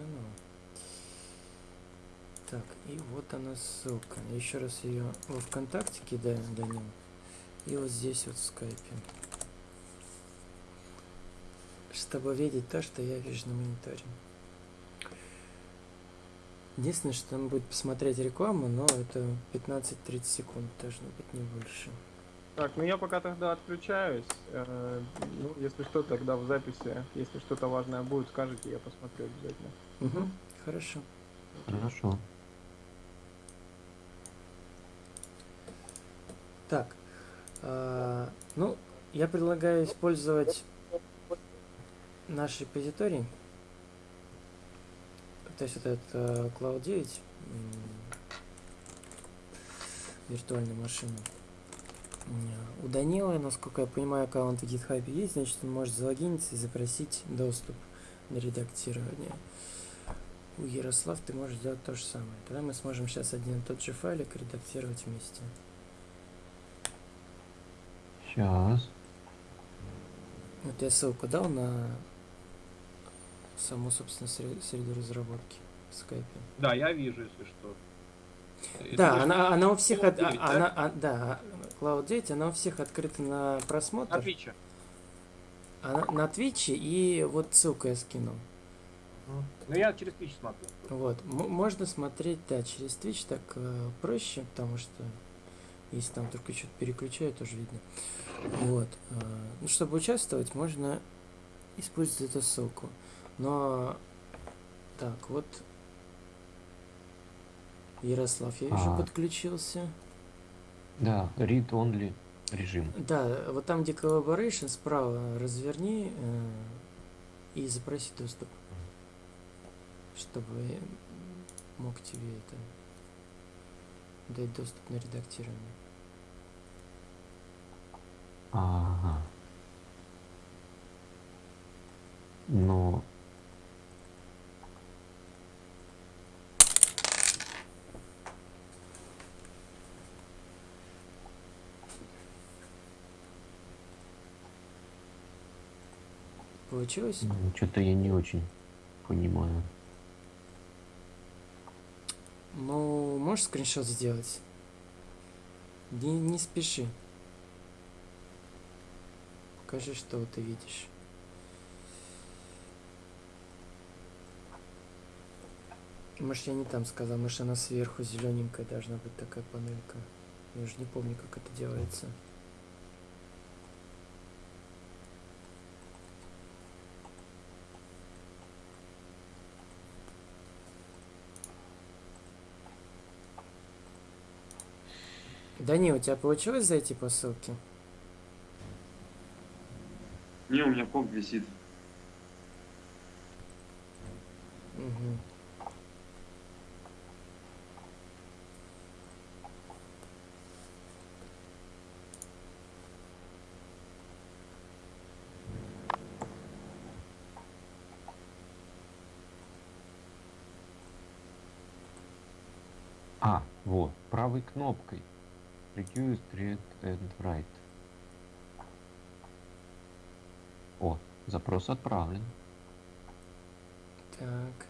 заново. Так, и вот она ссылка. Еще раз ее во ВКонтакте кидаю, Данил. И вот здесь вот в скайпе. Чтобы видеть то, что я вижу на мониторе. Единственное, что там будет посмотреть рекламу, но это 15-30 секунд должно быть, не больше. Так, ну я пока тогда отключаюсь. Э, ну, если что, тогда в записи, если что-то важное будет, скажите, я посмотрю обязательно. Угу, хорошо. Хорошо. Так, э, ну, я предлагаю использовать наш репозиторий. То есть вот этот э, Cloud 9, виртуальную машину. У Данила, насколько я понимаю, аккаунт в GitHub есть, значит он может залогиниться и запросить доступ на редактирование. У Ярослав ты можешь сделать то же самое. Тогда мы сможем сейчас один и тот же файлик редактировать вместе. Сейчас. Вот я ссылку дал на саму, собственно, среду разработки в скайпе. Да, я вижу, если что. Да, она, она у всех, от, 9, она, да? А, да, Cloud 9, она у всех открыта на просмотр. На Twitch. Она, на Twitch и вот ссылку я скинул. Ну я через Twitch смотрю. Вот, М можно смотреть, да, через Twitch так э, проще, потому что если там только что-то переключаю, тоже видно. Вот, э, ну чтобы участвовать, можно использовать эту ссылку. Но, так, вот Ярослав, я вижу, а. подключился. Да, read-only режим. Да, вот там, где collaboration, справа разверни э, и запроси доступ, чтобы мог тебе это дать доступ на редактирование. Ага. Но Получилось? Ну, Что-то я не очень понимаю. Ну, можешь скриншот сделать? Не, не спеши. Покажи, что ты видишь. Может, я не там сказал, может, она сверху зелененькая должна быть такая панелька. Я уже не помню, как это делается. Да не, у тебя получилось зайти по ссылке? Не, у меня комп висит. Угу. А, вот, правой кнопкой. Reduce, read and write. О, запрос отправлен. Так.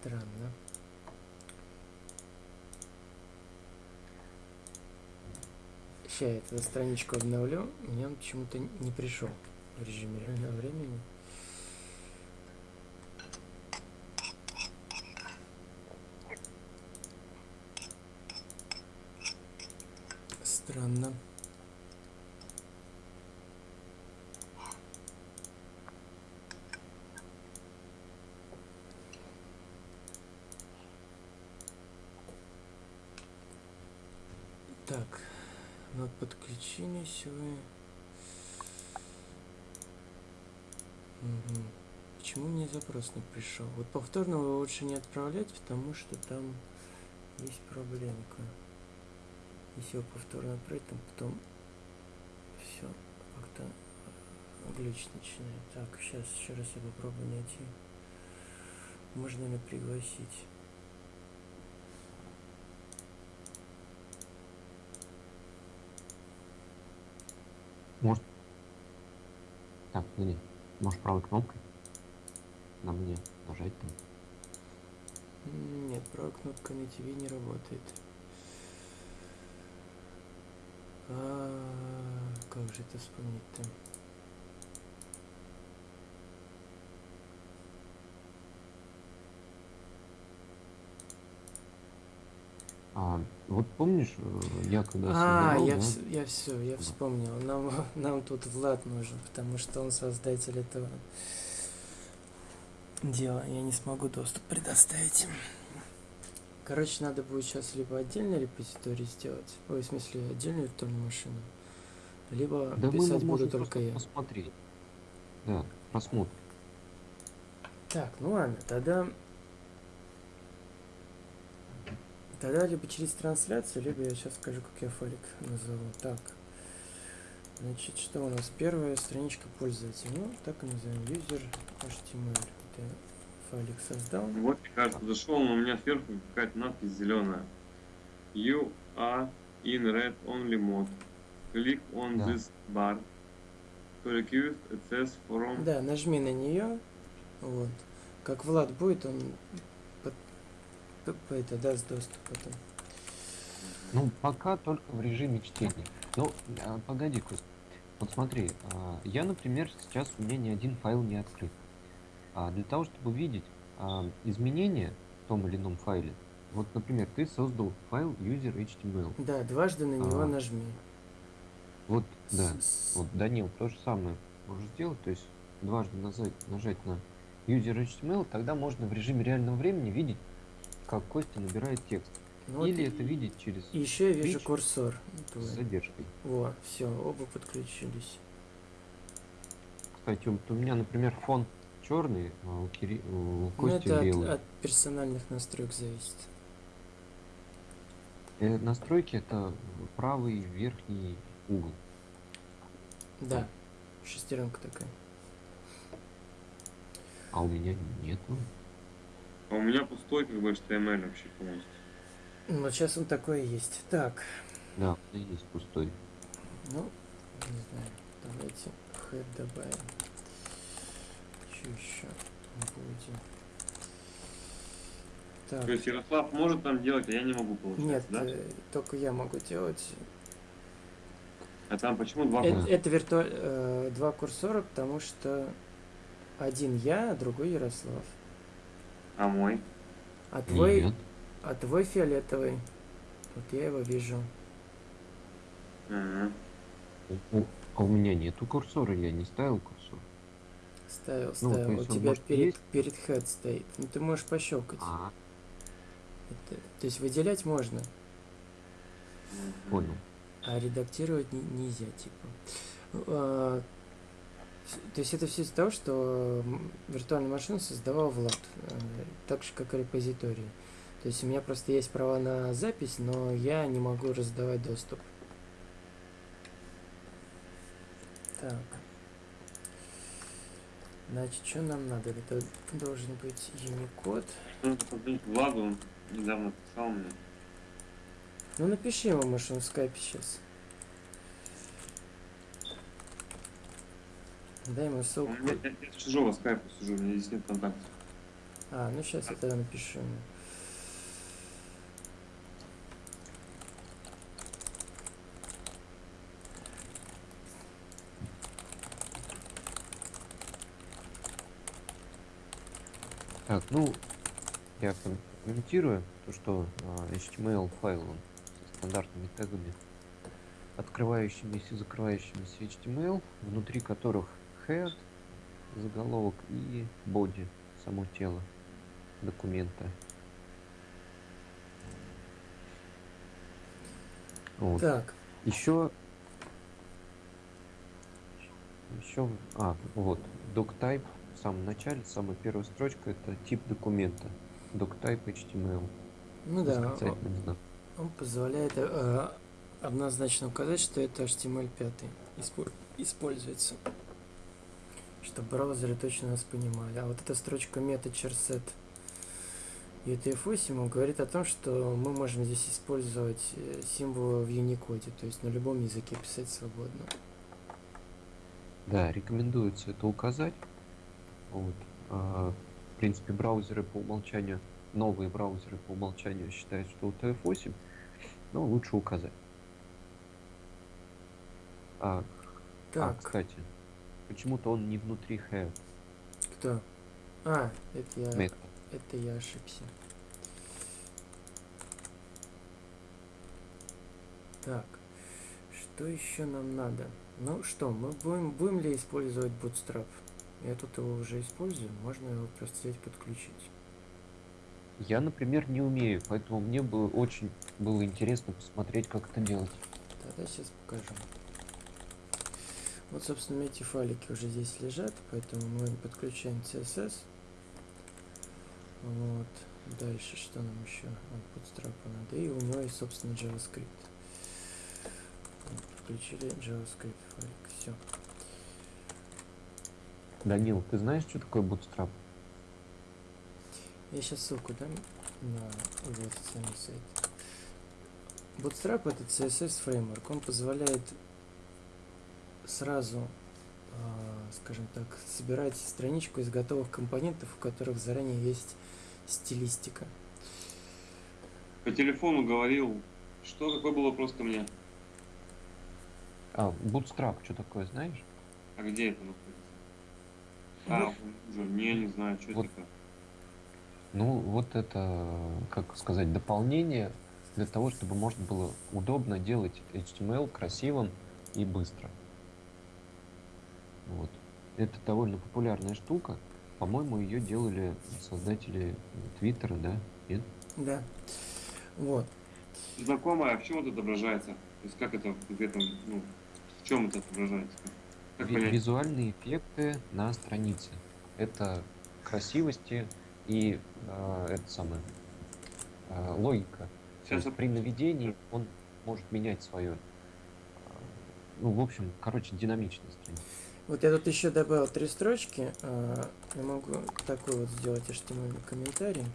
Странно. Сейчас я эту страничку обновлю, мне он почему-то не пришел в режиме реального времени. Странно. Так, вот подключились вы. Почему мне запрос не пришел? Вот повторно его лучше не отправлять, потому что там есть проблемка. Если его повторно отправить, там потом все как-то э, глюч начинает. Так, сейчас еще раз я попробую найти. Можно ли пригласить? Может. Так, или. Может правой кнопкой? На мне нажать там. Нет, правая кнопка на ТВ не работает. А, как же это вспомнить-то? А, вот помнишь, э, я когда А, создавал, я, да, вс- я все, я вспомнил. Нам, нам тут Влад нужен, потому что он создатель этого дела. Я не смогу доступ предоставить им. Короче, надо будет сейчас либо отдельный репозиторий сделать, ой, в смысле, отдельную виртуальную машину, либо да писать буду только я. посмотреть. Да, просмотр. Так, ну ладно, тогда... Тогда либо через трансляцию, либо я сейчас скажу, как я файлик назову. Так, значит, что у нас? Первая страничка пользователя. Ну, так и назовем. User HTML. Это файлик создал. Вот, кажется, зашел, но у меня сверху какая-то надпись зеленая. You are in red only mode. Click on Да. this bar. To request access from... Да, нажми на нее. Вот. Как Влад будет, он это даст доступ потом. Ну, пока только в режиме чтения. Ну, а, погоди, Кость. Вот смотри, а, я, например, сейчас у меня ни один файл не открыт. А для того, чтобы увидеть а, изменения в том или ином файле, вот, например, ты создал файл user.html. Да, дважды на него А. нажми. Вот, да. Вот, Данил, то же самое можешь сделать, то есть дважды нажать, нажать на user.html, тогда можно в режиме реального времени видеть, как Костя набирает текст. ну вот Или и- это видеть через И еще я вижу курсор. с твой. задержкой. Во, все, оба подключились. Кстати, у меня, например, фон черный, а у, Кири... у Ну, Кости это от, белый. от персональных настроек зависит. Э, настройки это правый верхний угол. Да, шестеренка такая. А у меня нету. А у меня пустой как бы HTML вообще полностью. Ну, сейчас он такой и есть. Так, Да, меня есть пустой. ну, не знаю, давайте head добавим. Что еще будем? Так, То есть Ярослав может там делать, а я не могу получается, нет, да? э, только я могу делать. А там почему два Э- Да. Это, виртуаль... э, два курсора, потому что один я, а другой Ярослав. А мой? А твой, Нет. а твой фиолетовый. Вот я его вижу. Ага. У- у- А у меня нету курсора, я не ставил курсор. Ставил, Ну, ставил. есть У тебя может, перед, есть? перед head стоит. Ну ты можешь пощелкать. А, Это- то есть выделять можно, понял. а редактировать не- нельзя, типа. Ну, а, то есть это все из-за того, что виртуальную машину создавал Влад, э, так же как и репозитории. То есть у меня просто есть права на запись, но я не могу раздавать доступ. Так. Значит, что нам надо? Это должен быть Unicode. Нужно позвонить Владу, он недавно писал мне. Ну напиши ему, может он в скайпе сейчас. Дай ему ссылку. меня, я, я чужого скайпа сижу, у меня здесь нет контактов. А, ну сейчас я тогда напишу ему. Так, ну, я ком- комментирую то, что а, HTML файл он со стандартными тегами, открывающимися и закрывающимися HTML, внутри которых head, заголовок и body, само тело документа. Вот. Так, Еще... Еще... А, вот. Doctype в самом начале, самая первая строчка, это тип документа. Doctype HTML. ну да, знак. он позволяет э, однозначно указать, что это HTML5 испо- используется. Чтобы браузеры точно нас понимали. А вот эта строчка meta-charset UTF-8 говорит о том, что мы можем здесь использовать э, символы в Unicode, то есть на любом языке писать свободно. Да, рекомендуется это указать. Вот. А, в принципе, браузеры по умолчанию, новые браузеры по умолчанию считают, что UTF-8, но лучше указать. А, а, Так, кстати, почему-то он не внутри have кто? А, это я, метод. это я ошибся. Так, что еще нам надо? Ну что, мы будем, будем ли использовать Bootstrap? Я тут его уже использую, можно его просто взять подключить. Я, например, не умею, поэтому мне бы очень было интересно посмотреть, как это делать. Тогда сейчас покажу. Вот, собственно, эти файлики уже здесь лежат, поэтому мы подключаем CSS. Вот. Дальше что нам еще от Bootstrap надо? И у него есть, собственно, JavaScript. Вот, Подключили JavaScript файлик. Все. Данил, ты знаешь, что такое Bootstrap? Я сейчас ссылку дам на официальный сайт. Bootstrap это CSS фреймворк. Он позволяет сразу, а, скажем так, собирать страничку из готовых компонентов, у которых заранее есть стилистика. По телефону говорил, что, какой был вопрос ко мне? А, Bootstrap, что такое, знаешь? А где это находится? А, уже, не, не знаю, что Вот. это такое. Ну, вот это, как сказать, дополнение для того, чтобы можно было удобно делать HTML красивым и быстро. Вот. Это довольно популярная штука. По-моему, ее делали создатели Твиттера, да? Нет? Да. Вот. Знакомое, а в чем это отображается? То есть как это в этом, ну, в чем это отображается? Как Ви- понять? Визуальные эффекты на странице. Это красивости и э, это самое э, логика. Сейчас есть при наведении он может менять свое. Ну, в общем, короче, динамичность. Вот я тут еще добавил три строчки. а, Я могу такой вот сделать HTML комментарий,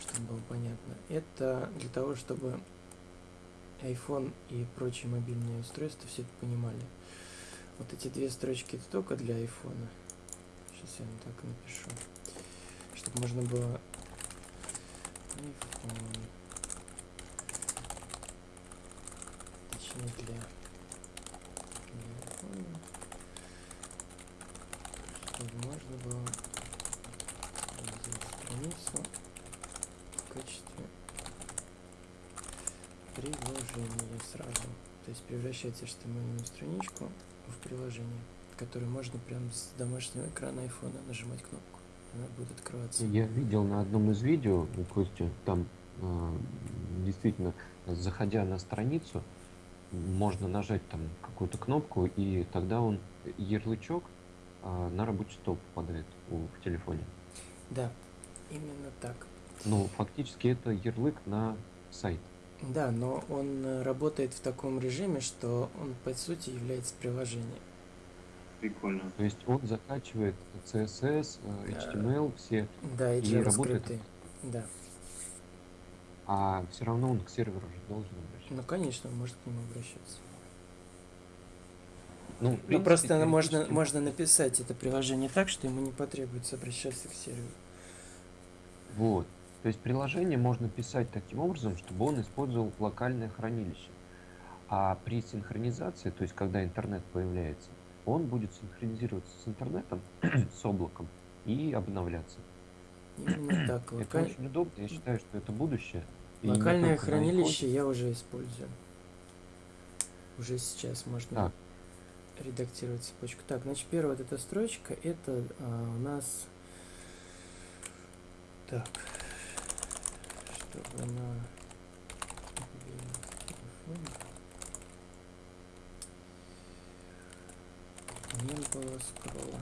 чтобы было понятно. Это для того, чтобы iPhone и прочие мобильные устройства все это понимали. Вот эти две строчки это только для iPhone. Сейчас я вам так напишу. Чтобы можно было iPhone. Точнее для iPhone чтобы можно было сделать страницу в качестве приложения сразу. То есть превращать HTML страничку в приложение, которое можно прямо с домашнего экрана айфона нажимать кнопку. Она будет открываться. Я видел на одном из видео у Кости, там э, действительно, заходя на страницу, можно нажать там какую-то кнопку, и тогда он ярлычок а, на рабочий стол попадает у, в телефоне. Да, именно так. Ну, фактически это ярлык на сайт. Да, но он э, работает в таком режиме, что он по сути является приложением. прикольно. То есть он закачивает CSS, э, Да. HTML, все, Да, и И работает. Да. а все равно он к серверу же должен обращаться. Ну, конечно, он может к нему обращаться. Ну, Ну, принципе, просто можно, можно написать это приложение так, что ему не потребуется обращаться к серверу. Вот. То есть приложение можно писать таким образом, чтобы он использовал локальное хранилище. А при синхронизации, то есть когда интернет появляется, он будет синхронизироваться с интернетом, с облаком и обновляться. Именно так. Это Локаль- очень удобно, я считаю, что это будущее. Локальное хранилище я уже использую. Уже сейчас можно Так. Редактировать цепочку. Так, значит, первая вот эта строчка, это а, у нас... Так. Чтобы на мобильном телефоне не было скролла.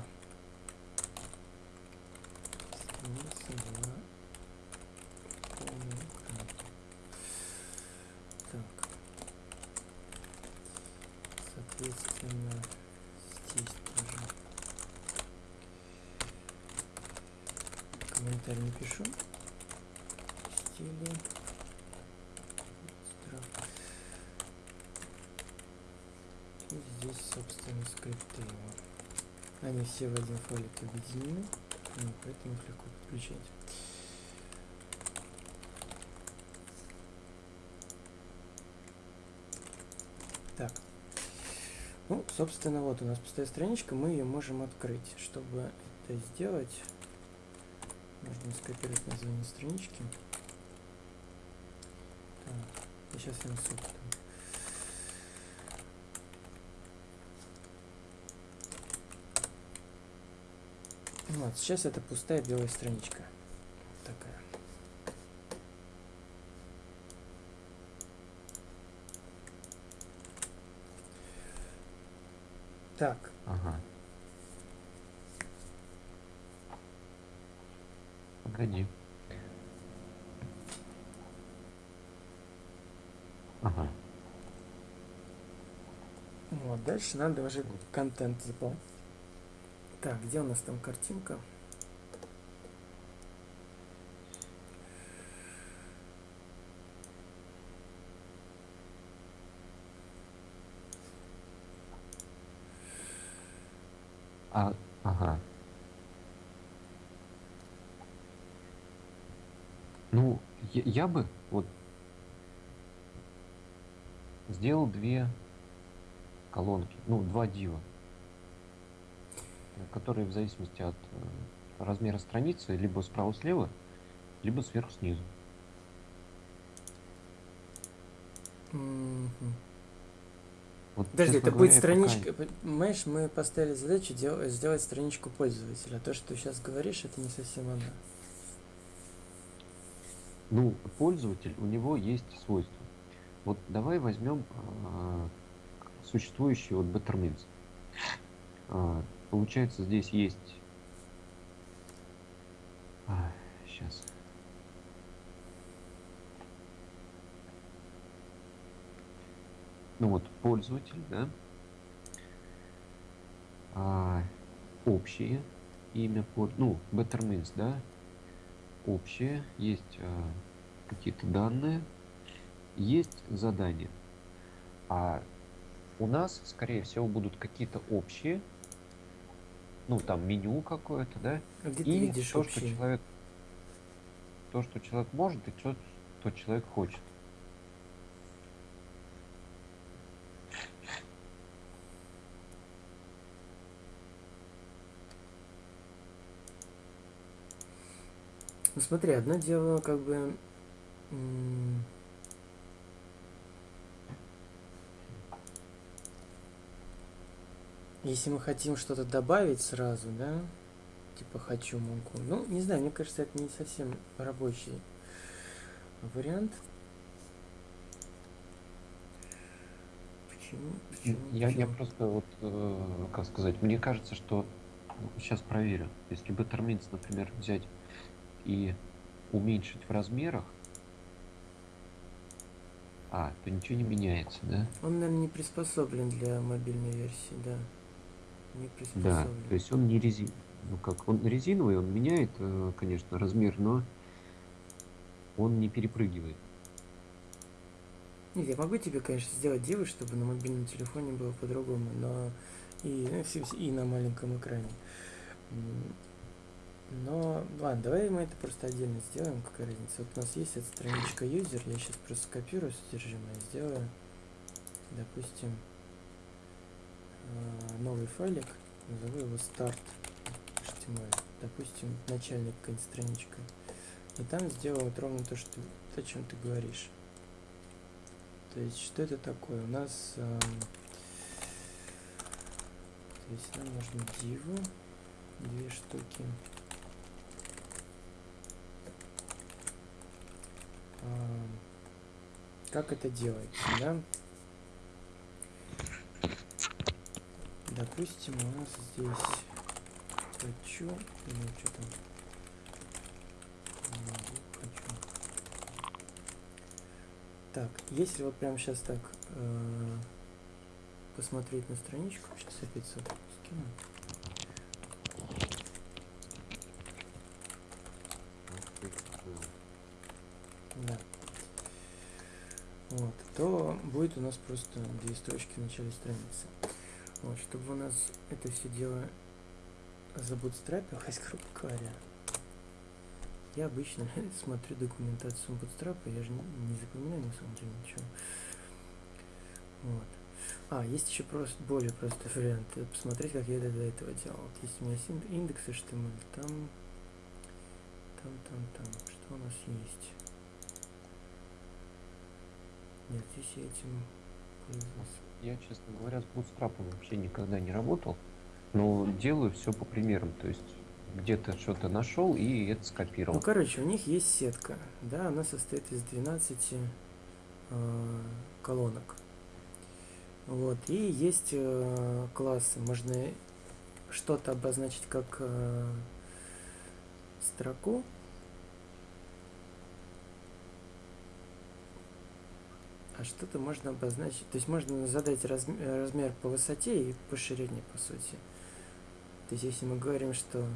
Страница была полный экран. Так. Соответственно, здесь тоже комментарий напишу. Стили. Стра- И здесь, собственно, скрипты его. Они все в один файлик объединены, ну, поэтому их легко подключать. Так. Ну, собственно, вот у нас пустая страничка, мы ее можем открыть. Чтобы это сделать, нужно скопировать название странички. Так, я сейчас я там. Вот, сейчас это пустая белая страничка. Такая. Так, Ага. Погоди. Ага. вот, дальше надо уже контент заполнить. Так, где у нас там картинка? А, ага. Ну, я, бы вот сделал две колонки, ну, два дива, которые в зависимости от э, размера страницы либо справа-слева, либо сверху-снизу. Мгм. Вот, Подожди, это будет я пока- страничка. Понимаешь, мы поставили задачу дел- сделать страничку пользователя. То, что ты сейчас говоришь, это не совсем она. Ну, пользователь, у него есть свойства. Вот давай возьмем а, существующий вот Bettermins. А, получается, здесь есть... сейчас. Ну вот, пользователь, да? А, общее имя, ну, Bettermins, да? Общее, есть э, какие-то данные, есть задания. А у нас, скорее всего, будут какие-то общие, ну там меню какое-то, да, А где ты и видишь то, что общий? человек, то, что человек может, и то, что человек хочет. Ну смотри, одно дело, как бы. Если мы хотим что-то добавить сразу, да? Типа хочу могу. Ну, не знаю, мне кажется, это не совсем рабочий вариант. Почему? Почему? Я, я просто вот, э, как сказать, мне кажется, что сейчас проверю. Если Bettermins, например, взять и уменьшить в размерах, а, то ничего не меняется, да? Он, наверное, не приспособлен для мобильной версии, да. Не Да, приспособлен. то есть он не резин, ну как, он резиновый, он меняет, э, конечно, размер, но он не перепрыгивает. Нет, я могу тебе, конечно, сделать девы, чтобы на мобильном телефоне было по-другому, но и, ну, и на маленьком экране. Но, ладно, давай мы это просто отдельно сделаем, какая разница. Вот у нас есть эта страничка user, я сейчас просто скопирую содержимое, сделаю, допустим, э, новый файлик, назову его start допустим, начальник какая-нибудь страничка. И там сделаю вот ровно то, что, то, о чем ты говоришь. То есть, что это такое? У нас... эм, то есть, нам нужно диву, две штуки. Как это делается, да? Допустим, у нас здесь хочу, ну что там, хочу. Так, если вот прямо сейчас так э, посмотреть на страничку, сейчас опять скину. Да. Вот, то будет у нас просто две строчки в начале страницы. Вот, чтобы у нас это все дело забутстрапилось, грубо говоря. Я обычно смотрю документацию Bootstrap, я же не, не запоминаю на самом деле ничего. Вот. А, есть еще просто более простой вариант. Посмотреть, как я это до этого делал. Вот есть у меня индекс HTML, там, там, там, там. Что у нас есть? Нет, здесь я этим. Я, честно говоря, с Bootstrap вообще никогда не работал, но делаю все по примерам, то есть где-то что-то нашел и это Ну, скопировал. короче, у них есть сетка, да, она состоит из 12 э, колонок. Вот, и есть э, классы, можно что-то обозначить как э, строку, а что-то можно обозначить, то есть можно задать разм- э, размер по высоте и по ширине, по сути. То есть, если мы говорим, что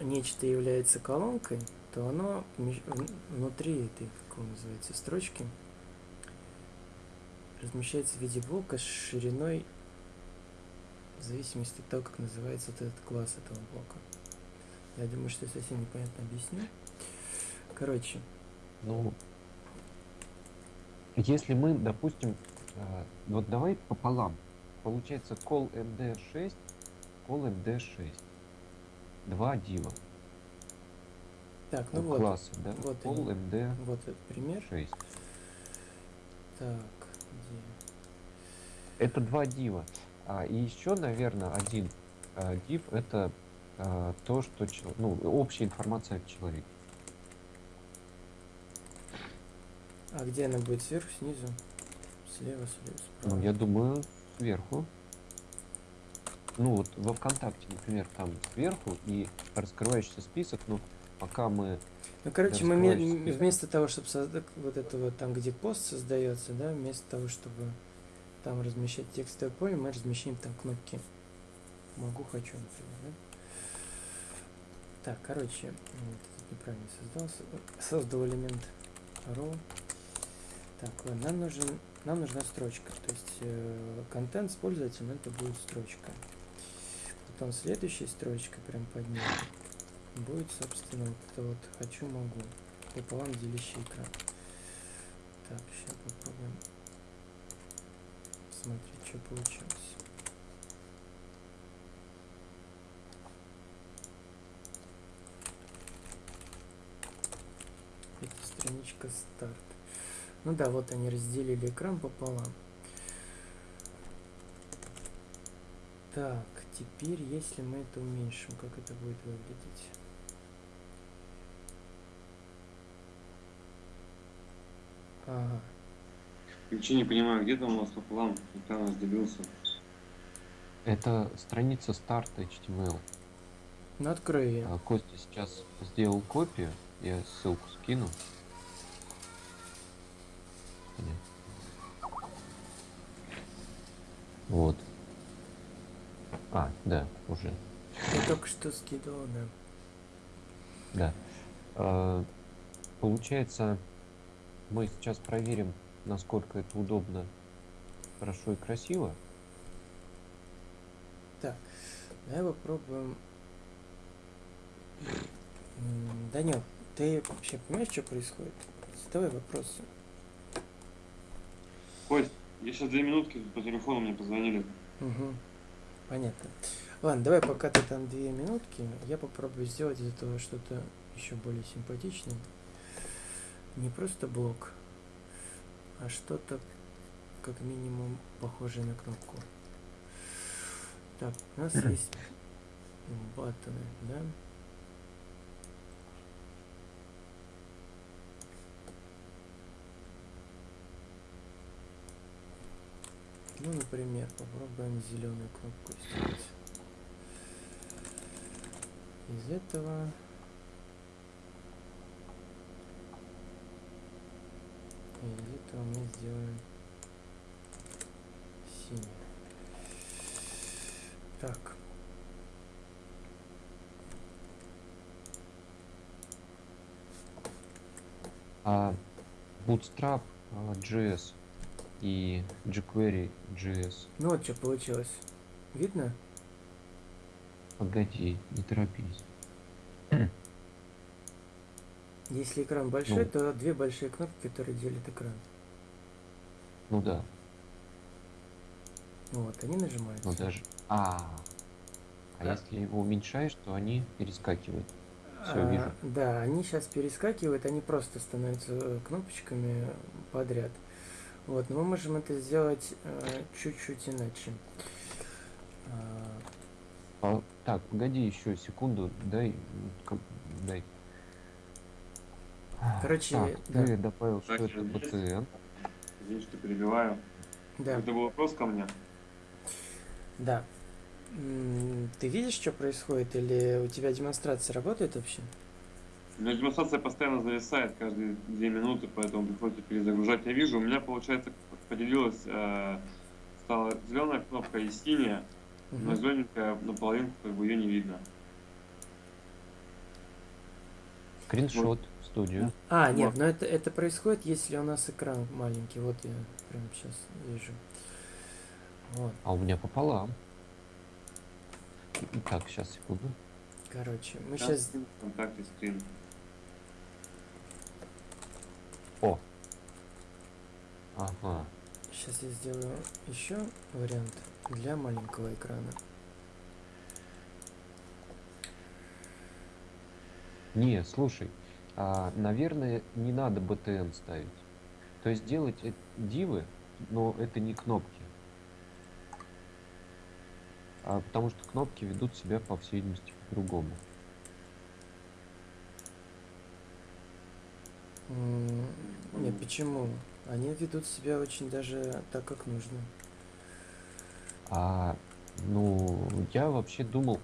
нечто является колонкой, то оно внутри этой, как он называется, строчки размещается в виде блока с шириной в зависимости от того, как называется вот этот класс этого блока. Я думаю, что я совсем непонятно объясню. Короче, Ну, если мы, допустим, э, вот давай пополам. Получается call md6, call md6. Два дива. так, ну вот, классы, да? вот call они. md6. вот этот пример. Так, где? Это два дива. А, и еще, наверное, один а, див это а, то, что ну, общая информация о человеке. А где она будет? Сверху, снизу? Слева, слева, справа? Ну, я думаю, сверху. Ну, вот во ВКонтакте, например, там сверху и раскрывающийся список, ну, пока мы... Ну, короче, мы список. вместо того, чтобы создать вот это вот там, где пост создается, да, вместо того, чтобы там размещать текстовое поле, мы размещаем там кнопки могу, хочу, например, да? Так, короче, вот, неправильно создал, со- создал элемент row. Так, нам нужен, нам нужна строчка, то есть э, контент с пользователем это будет строчка. Потом следующая строчка прям под ней будет, собственно, вот это вот хочу могу пополам делящий экран. Так, сейчас попробуем смотреть, что получилось. Это страничка старт. Ну да, вот они разделили экран пополам. Так, теперь, если мы это уменьшим, как это будет выглядеть? Ага. Ничего не понимаю, где там у нас пополам экран разделился. Это страница старта HTML. Ну открой ее. А, Костя сейчас сделал копию, я ссылку скину. Вот. А, да, уже. Я только что скидывал, да. Да. А, Получается, мы сейчас проверим, насколько это удобно, хорошо и красиво. Давай попробуем. Данил, ты вообще понимаешь, что происходит? Задавай вопросы. Кость, я сейчас две минутки по телефону мне позвонили. Угу. Понятно. Ладно, давай пока ты там две минутки, я попробую сделать из этого что-то еще более симпатичное. Не просто блок, а что-то как минимум похожее на кнопку. Так, у нас есть баттоны, да? Ну, например, попробуем зеленую кнопку сделать. Из этого из этого мы сделаем синий. Так. А Bootstrap а, JS и jQuery JS. Ну вот что получилось. Видно? Погоди, не торопись. Если экран большой, Ну. то две большие кнопки, которые делят экран. Ну да, Вот, они нажимаются. но даже... А, а Да. если его уменьшаешь, то они перескакивают. Всё, А, вижу. Да, они сейчас перескакивают, они просто становятся э, кнопочками подряд. Вот, но мы можем это сделать э, чуть-чуть иначе. А, А, так, погоди еще секунду, дай, дай. Короче, так, да. ты добавил, что Так, это? BTN. Извини, что перебиваю. да, Это был вопрос ко мне. да. М, Ты видишь, что происходит, или у тебя демонстрация работает вообще? Меня демонстрация постоянно зависает каждые две минуты, поэтому приходится перезагружать. Я вижу, у меня, получается, поделилась, э, стала зеленая кнопка и синяя, но Мгм. зелененькая наполовину, как бы ее не видно. Скриншот в студию. А, нет, Вот. но это, это происходит, если у нас экран маленький. Вот я прямо сейчас вижу. Вот, А у меня пополам. Так, сейчас, секунду. короче, мы сейчас... скрин, Контакты, скрин. О! Ага. Сейчас я сделаю еще вариант для маленького экрана. Не, слушай, а, наверное, не надо BTN ставить. То есть делать дивы, но это не кнопки. А, потому что кнопки ведут себя, по всей видимости, по-другому. М, Нет, почему? Они ведут себя очень даже так, как нужно. А, ну, я вообще думал,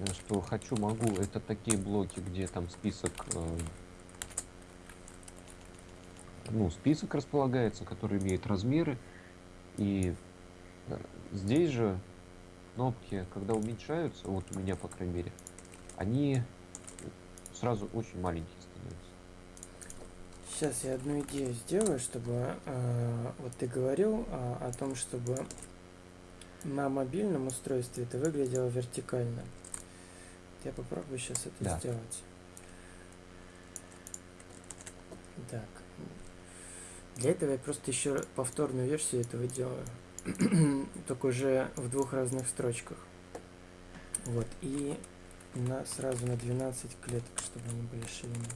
э, что хочу, могу. Это такие блоки, где там список, э, ну, список располагается, который имеет размеры. И э, здесь же кнопки, когда уменьшаются, вот у меня, по крайней мере, они сразу очень маленькие. Сейчас я одну идею сделаю, чтобы э, вот ты говорил а, о том, чтобы на мобильном устройстве это выглядело вертикально. Я попробую сейчас это Да. сделать. Так. Для этого я просто еще повторную версию этого делаю. Только уже в двух разных строчках. Вот. И на, сразу на 12 клеток, чтобы они были шириной.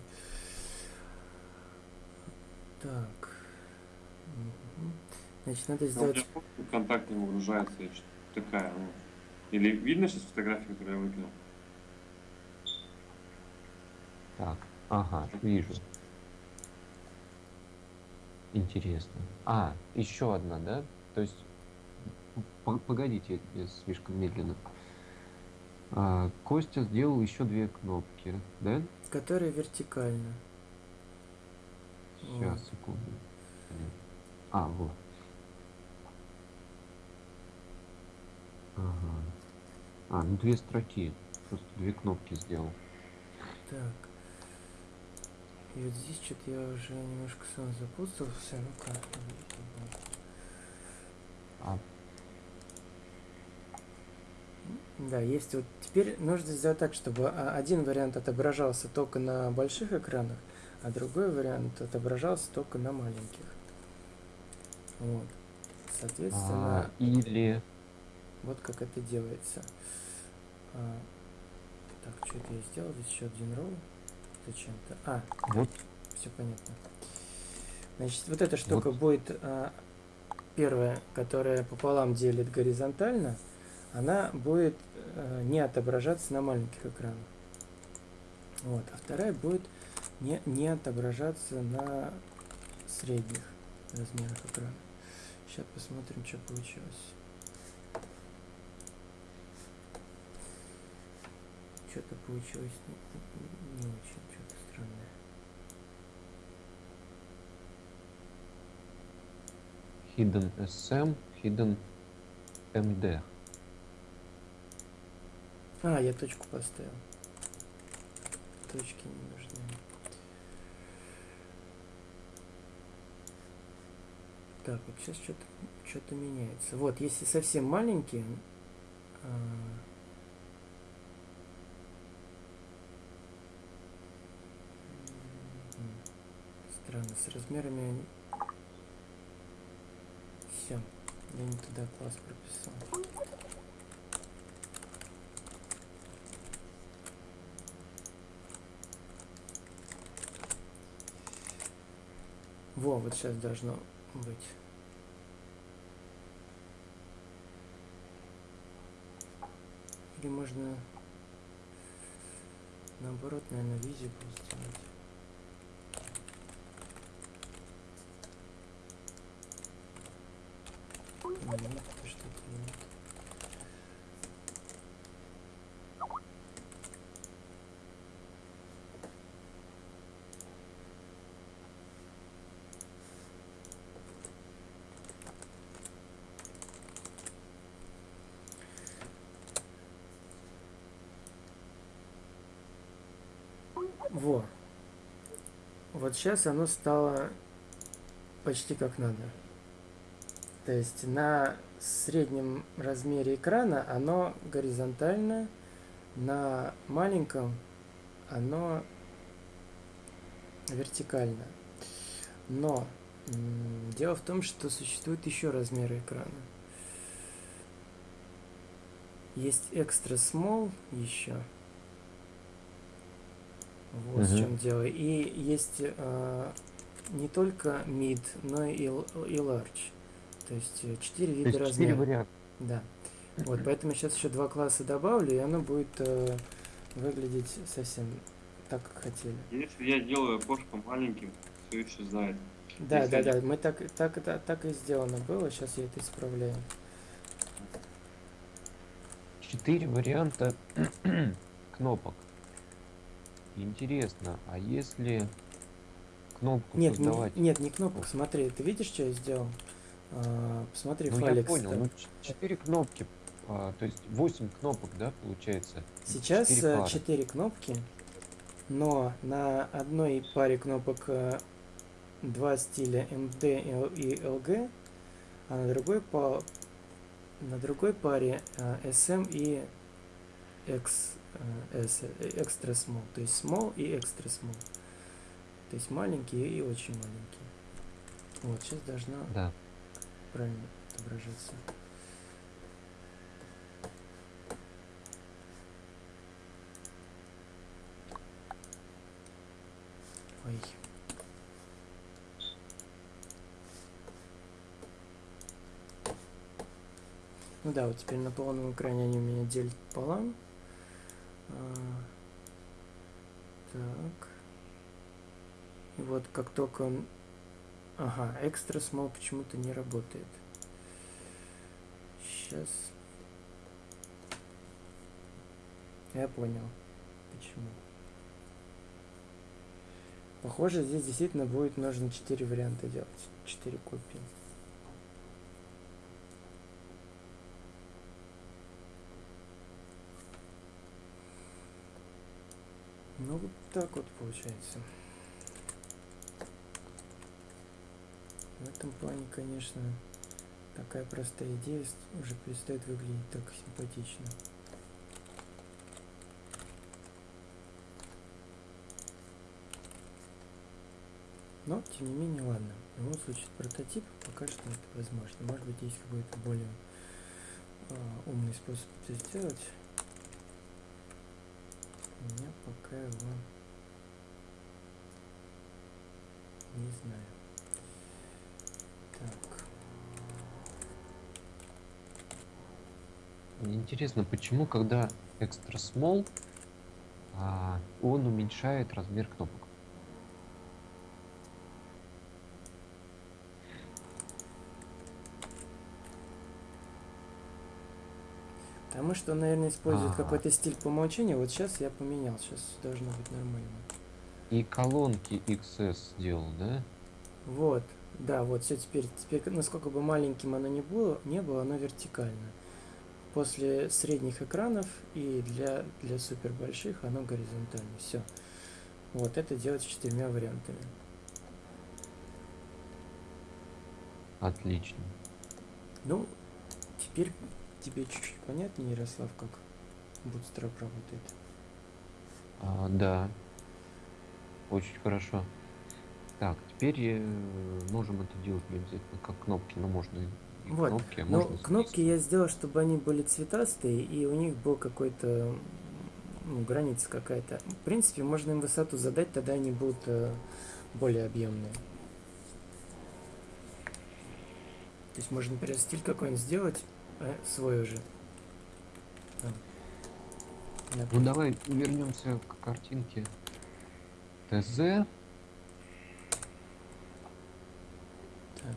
Так. Значит, надо Ну, у сделать... в контакт не выгружается, что такая, ну. Или видно сейчас фотографию, которую я выкинул? Так, ага, вижу. Интересно. А, еще одна, да? То есть, погодите, я слишком медленно. А, Костя сделал еще две кнопки, да? Которые вертикально. Сейчас, секунду. А, вот. Ага. А, ну две строки. Просто две кнопки сделал. Так. И вот здесь что-то я уже немножко сам запутался. Ну-ка. А, Да, есть вот теперь нужно сделать так, чтобы а, один вариант отображался только на больших экранах, а другой вариант отображался только на маленьких. Вот. Соответственно, а, или... вот как это делается. А, так, что это я сделал? Здесь еще один роу. Зачем-то. А, Вот все понятно. Значит, вот эта штука Вот. будет а, первая, которая пополам делит горизонтально, она будет э, не отображаться на маленьких экранах. Вот, а вторая будет не, не отображаться на средних размерах экрана. Сейчас посмотрим, что получилось. Что-то получилось не, не очень, что-то странное. Hidden SM, Hidden MD. А, я точку поставил. Точки не нужны. Так, вот сейчас что-то что-то меняется. Вот, если совсем маленькие, а, Странно, с размерами... Все, я не туда класс прописал. Во, вот сейчас должно быть. Или можно наоборот, наверное, visible сделать. Нет, это что-то нет. Во. Вот сейчас оно стало почти как надо. То есть на среднем размере экрана оно горизонтально, на маленьком оно вертикально. Но дело в том, что существует еще размеры экрана. Есть экстра small еще. Вот в Мгм. чем дело. И есть э, не только mid, но и, и large. То есть э, четыре вида есть четыре размеров. варианта. Да. Вот, поэтому сейчас еще два класса добавлю, и оно будет э, выглядеть совсем так, как хотели. Если я делаю окошко маленьким, все исчезает. Да, Если да, они- да, мы так, так, так, так и сделано было, сейчас я это исправляю. Четыре варианта кнопок. Интересно, а если кнопку Нет, не, создавать? нет, не кнопок, смотри, ты видишь, что я сделал? А, посмотри, ну, я файлик понял, стал. ну ч- четыре кнопки, а, то есть восемь кнопок, да, получается? Сейчас Четыре э, пары. четыре кнопки, но на одной паре кнопок э, два стиля MD и LG, а на другой по на другой паре э, SM и X, э, S, extra small, то есть small и extra small. То есть маленькие и очень маленькие. Вот, сейчас должна Да. правильно отображаться. Ой. Ну да, вот теперь на полном экране они у меня делят пополам. Так. И вот как только. Ага, экстра смол почему-то не работает. Сейчас. Я понял. Почему. Похоже, здесь действительно будет нужно 4 варианта делать. 4 копии. Ну, вот так вот получается. В этом плане, конечно, такая простая идея уже перестает выглядеть так симпатично. Но, тем не менее, ладно. В любом случае, прототип пока что это возможно. Может быть, есть какой-то более а, умный способ это сделать. Меня пока его не знаю. Так. Мне интересно, почему, когда extra small, а, он уменьшает размер кнопок? Потому что, он, наверное, использует А. какой-то стиль по умолчанию. Вот сейчас я поменял. Сейчас должно быть нормально. И колонки XS сделал, да? Вот. Да, вот все теперь. Теперь, насколько бы маленьким оно не было, не было, оно вертикально. После средних экранов и для, для супер больших оно горизонтально. Все. Вот это делать четырьмя вариантами. Отлично. Ну, теперь тебе чуть-чуть понятнее, Ярослав, как Bootstrap работает. А, да. Очень хорошо. Так, теперь э, можем это делать не обязательно как кнопки, но можно и Вот, кнопки, а Но можно кнопки я сделал, чтобы они были цветастые, и у них был какой-то ну, граница какая-то. В принципе, можно им высоту задать, тогда они будут э, более объемные. То есть можно, например, стиль какой-нибудь сделать свой уже. Ну давай вернемся к картинке ТЗ. Так.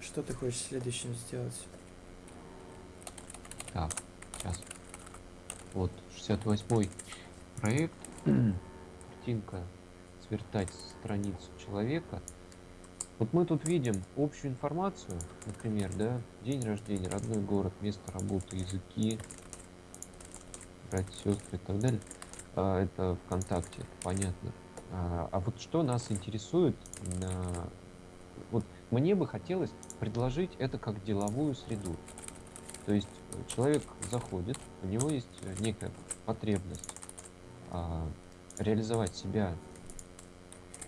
Что ты хочешь следующим сделать? Так, сейчас. Вот, 68 проект. Картинка свертать страницу человека. Вот мы тут видим общую информацию, например, да, день рождения, родной город, место работы, языки, братья, сестры и так далее. А, это ВКонтакте, понятно. А, а вот что нас интересует, на- вот мне бы хотелось предложить это как деловую среду. То есть человек заходит, у него есть некая потребность а, реализовать себя,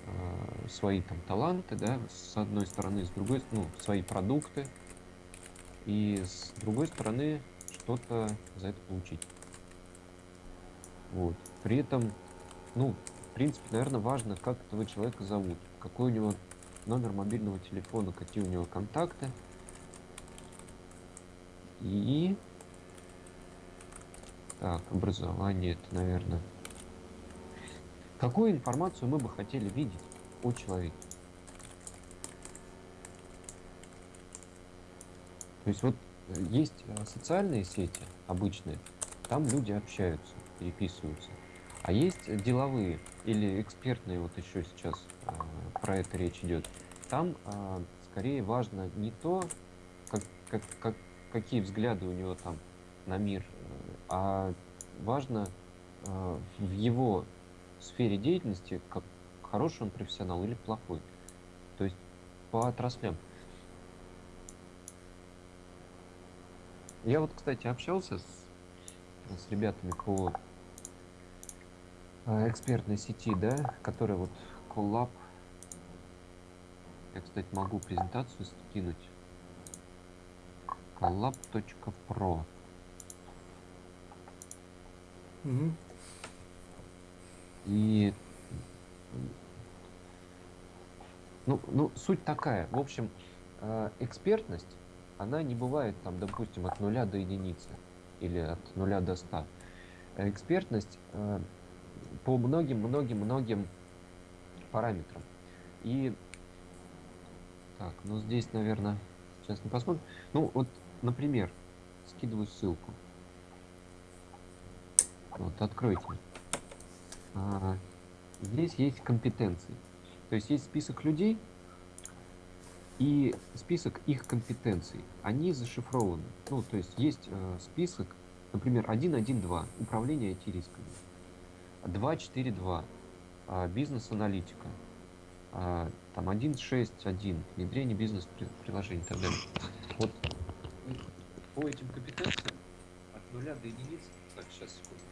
а, свои там таланты, да, с одной стороны, с другой, ну, свои продукты, и с другой стороны что-то за это получить. Вот. При этом, ну, в принципе, наверное, важно, как этого человека зовут, какой у него номер мобильного телефона, какие у него контакты. И... Так, образование, это, наверное... Какую информацию мы бы хотели видеть о человеке? То есть вот э, есть э, социальные сети обычные, там люди общаются, переписываются. А есть э, деловые или экспертные, вот еще сейчас э, про это речь идет. Там э, скорее важно не то, как, как, как, какие взгляды у него там на мир, а важно э, в его сфере деятельности, как хороший он профессионал или плохой. То есть по отраслям. Я вот, кстати, общался с, с ребятами по э, экспертной сети, да, которая вот Collab. Я, кстати, могу презентацию скинуть. collab.pro. Мгм. И ну, ну, суть такая. В общем, э, экспертность, она не бывает там, допустим, от нуля до единицы или от нуля до ста. Экспертность э, по многим-многим-многим параметрам. И так, ну здесь, наверное, сейчас не посмотрим. Ну, вот, например, скидываю ссылку. Вот, откройте. А, здесь есть компетенции. То есть есть список людей и список их компетенций. Они зашифрованы. Ну, то есть есть э, список, например, 1.1.2 управление IT-рисками, 2.4.2 а, бизнес-аналитика, а, там 1.6.1 внедрение бизнес-приложений и так далее. Вот по этим компетенциям от нуля до единицы. Так, сейчас, секунду.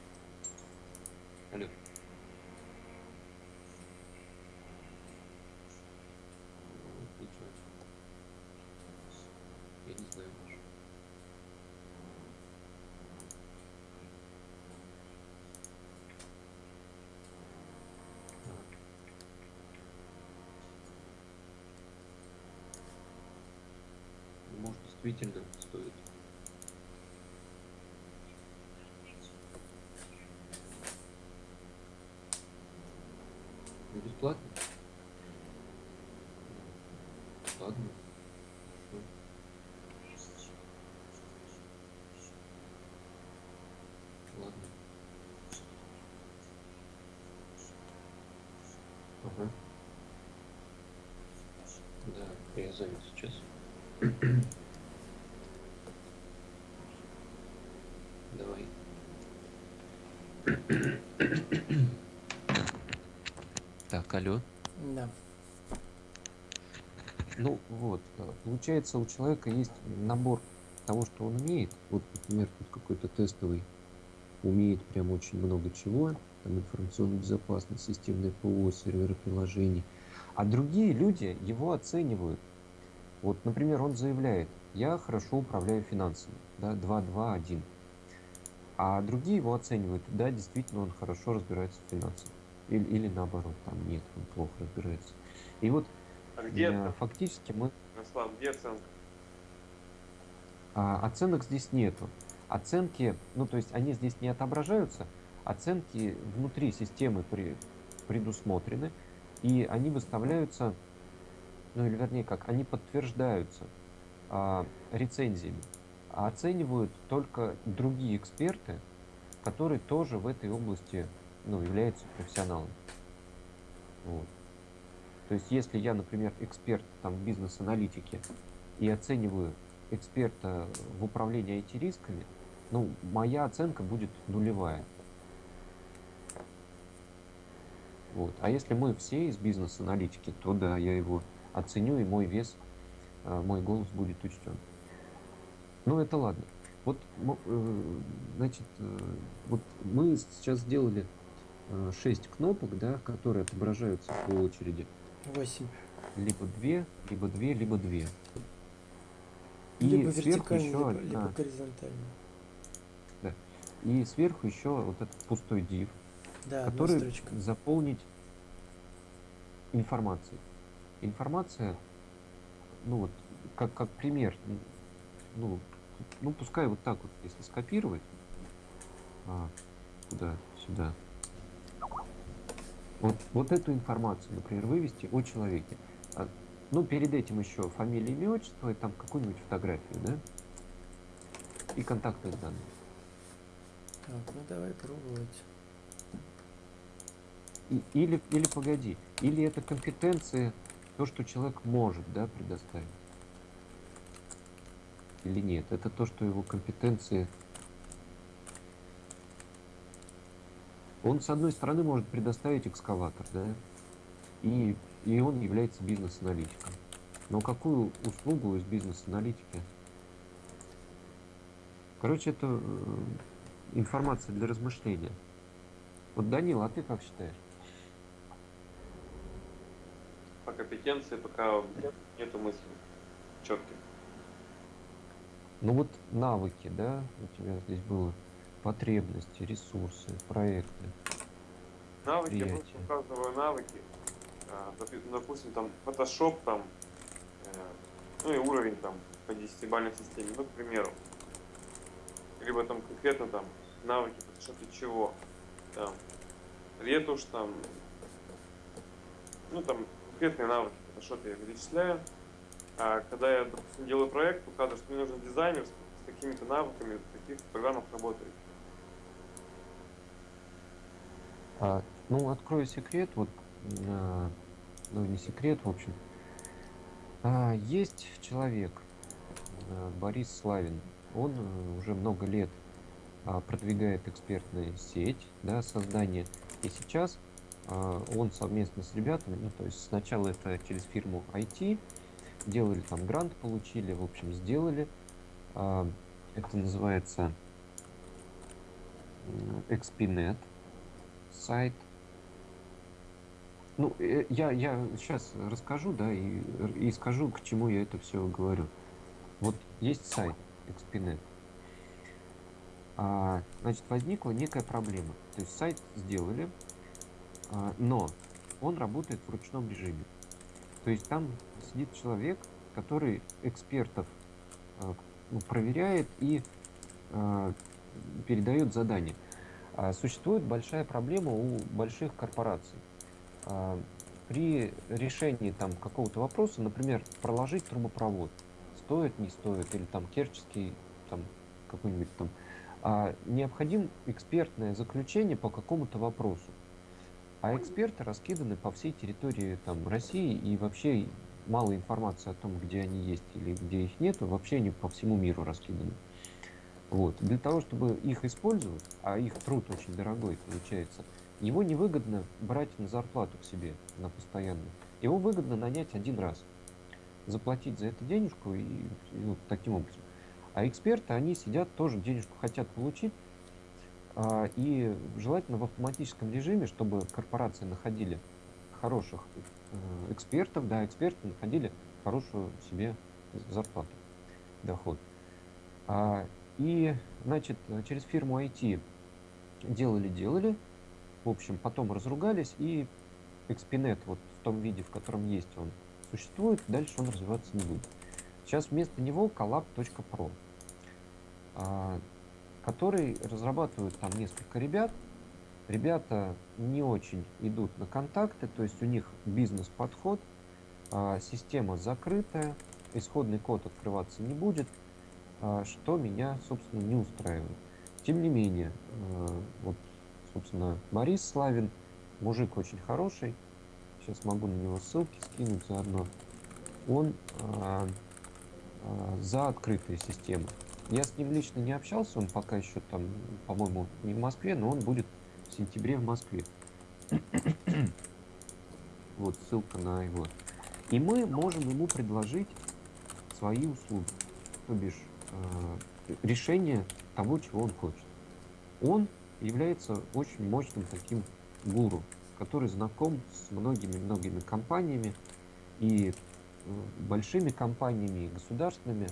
Алло. Даже. Так. Может, действительно стоит. Бесплатно? Ладно. Хорошо. Ладно. Ага. Да, я занят сейчас. Давай. Так, алло. Да. Ну вот, э, получается, у человека есть набор того, что он умеет. Вот, например, тут какой-то тестовый умеет прям очень много чего. Там информационная безопасность, системное ПО, серверы приложений. А другие люди его оценивают. Вот, например, он заявляет, я хорошо управляю финансами, да, 2-2-1. А другие его оценивают, да, действительно, он хорошо разбирается в финансах. Или, или наоборот, там нет, он плохо разбирается. И вот А где э, фактически мы Ярослав, где оценка? А, оценок здесь нету. Оценки, ну то есть они здесь не отображаются, оценки внутри системы при- предусмотрены, и они выставляются, ну или вернее как, они подтверждаются а, рецензиями, а оценивают только другие эксперты, которые тоже в этой области ну, являются профессионалами. Вот. То есть если я, например, эксперт там, в бизнес-аналитике и оцениваю эксперта в управлении IT-рисками, ну, моя оценка будет нулевая. Вот. А если мы все из бизнес-аналитики, то да, я его оценю, и мой вес, а, мой голос будет учтен. Ну, это ладно. Вот, э, значит, э, вот мы сейчас сделали 6 кнопок, да, которые отображаются по очереди. 8. Либо две, либо две, либо две. И либо сверху вертикально, еще либо, либо горизонтально. И сверху еще вот этот пустой div, Да, который заполнить информацией. Информация, ну вот, как, как пример, ну, ну, пускай вот так вот, если скопировать, а, куда, сюда, вот, вот эту информацию, например, вывести о человеке. А, ну, перед этим еще фамилия, имя, отчество, и там какую-нибудь фотографию, да? И контактные данные. Так, ну давай пробовать. Или, или погоди, или это компетенции, то, что человек может, да, предоставить. Или нет, это то, что его компетенции... Он, с одной стороны, может предоставить экскаватор, да, и, и он является бизнес-аналитиком. Но какую услугу из бизнес-аналитики? Короче, это э, информация для размышления. Вот, Данил, а ты как считаешь? По компетенции пока нету мысли четких. Ну вот навыки, да, у тебя здесь было потребности, ресурсы, проекты. Навыки, я просто указываю навыки. А, Допустим, там Photoshop, там, э, ну и уровень там по десятибалльной системе, ну, к примеру. Либо там конкретно там навыки Photoshop чего. Там, ретушь, там, ну там конкретные навыки в Photoshop я перечисляю. А когда я, допустим, делаю проект, указываю, что мне нужен дизайнер с, такими-то навыками, в таких программах работает. А, ну, открою секрет, вот, а, ну, не секрет, в общем. А, есть человек, а, Борис Славин, он э, уже много лет а, продвигает экспертную сеть, да, создание. И сейчас он совместно с ребятами, ну, то есть сначала это через фирму IT, делали там грант, получили, в общем, сделали. А, это называется м, XPNet сайт. Ну, э, я, я сейчас расскажу, да, и, и скажу, к чему я это все говорю. Вот есть сайт XPNet. А, значит, возникла некая проблема. То есть сайт сделали, а, но он работает в ручном режиме. То есть там сидит человек, который экспертов а, ну, проверяет и а, передает задания. А, Существует большая проблема у больших корпораций. А, При решении там какого-то вопроса, например, проложить трубопровод, стоит, не стоит, или там керченский, там какой-нибудь там, а, необходим экспертное заключение по какому-то вопросу. А эксперты раскиданы по всей территории там, России и вообще мало информации о том, где они есть или где их нету, вообще они по всему миру раскиданы. Вот. Для того, чтобы их использовать, а их труд очень дорогой получается, его невыгодно брать на зарплату к себе на постоянную. Его выгодно нанять один раз, заплатить за это денежку и, и вот таким образом. А эксперты, они сидят, тоже денежку хотят получить, и желательно в автоматическом режиме, чтобы корпорации находили хороших э, экспертов, да, эксперты находили хорошую себе зарплату, доход. А, и, значит, через фирму IT делали-делали, в общем, потом разругались, и Expinet вот в том виде, в котором есть он, существует, дальше он развиваться не будет. Сейчас вместо него collab.pro, а, который разрабатывают там несколько ребят. Ребята не очень идут на контакты, то есть у них бизнес-подход, а, система закрытая, исходный код открываться не будет, а, что меня, собственно, не устраивает. Тем не менее, вот, собственно, Борис Славин, мужик очень хороший, сейчас могу на него ссылки скинуть заодно, он а, а, за открытые системы. Я с ним лично не общался, он пока еще там, по-моему, не в Москве, но он будет в сентябре в Москве. вот ссылка на его. И мы можем ему предложить свои услуги, то бишь э, решение того, чего он хочет. Он является очень мощным таким гуру, который знаком с многими-многими компаниями и э, большими компаниями, государственными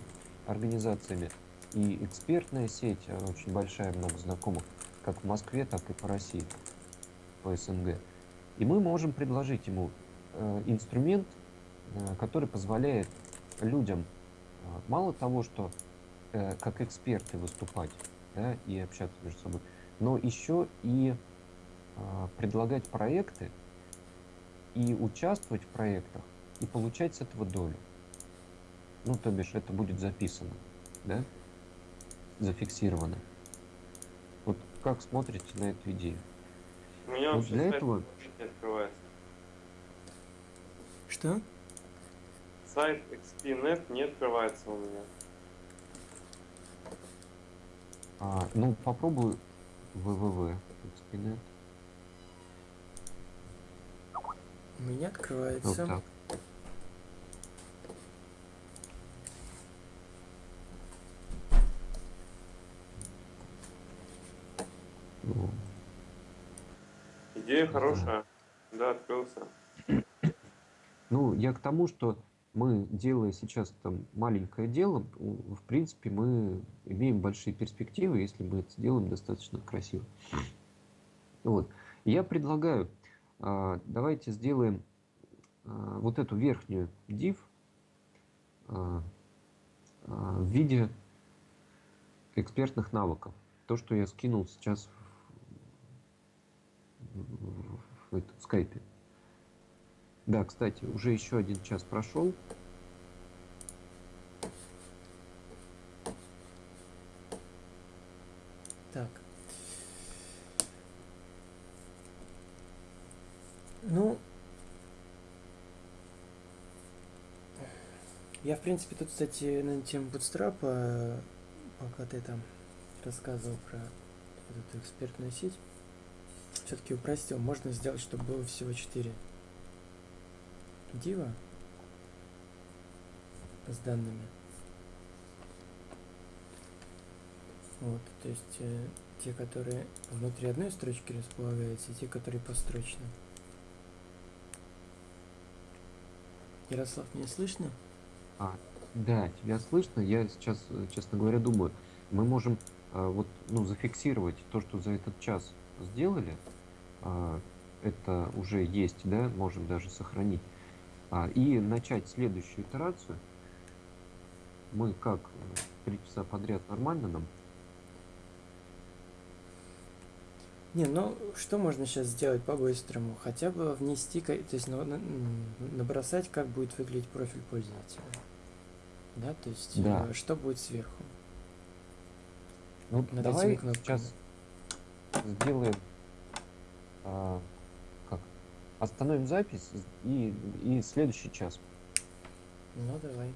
организациями, и экспертная сеть э, очень большая, много знакомых, как в Москве, так и по России, по СНГ. И мы можем предложить ему э, инструмент, э, который позволяет людям э, мало того, что э, как эксперты выступать да, и общаться между собой, но еще и э, предлагать проекты и участвовать в проектах и получать с этого долю. Ну, то бишь, это будет записано, да? Зафиксировано. Вот как смотрите на эту идею? У меня Вот вообще для этого- не открывается. Что? Сайт XPNet не открывается у меня. А, ну, попробую www. Xpinet. У меня Вот открывается. так. Ну, Идея хорошая. Да, открылся. Ну, я к тому, что мы, делая сейчас там маленькое дело, в принципе, мы имеем большие перспективы, если мы это сделаем достаточно красиво. Вот. Я предлагаю, а, давайте сделаем а, вот эту верхнюю div а, в виде экспертных навыков. То, что я скинул сейчас в, в- в это- в скайпе. Да, кстати, уже еще один час прошел. Так. Ну, я, в принципе, тут, кстати, на тему Bootstrap, пока ты там рассказывал про эту экспертную сеть, все-таки упростил. Можно сделать, чтобы было всего 4 дива с данными. Вот, то есть э, те, которые внутри одной строчки располагаются, и те, которые построчно. Ярослав, меня слышно? А, да, тебя слышно. Я сейчас, э, честно говоря, думаю, мы можем а, вот, ну, зафиксировать то, что за этот час сделали. А, это уже есть, да, можем даже сохранить. А, и начать следующую итерацию. Мы как э, три часа подряд нормально нам? Не, ну что можно сейчас сделать по-быстрому? Хотя бы внести, то есть м, набросать, как будет выглядеть профиль пользователя. Да, то есть Да. э, что будет сверху. Ну, Над давай сейчас сделаем а, как? Остановим запись и, и следующий час. Ну давай.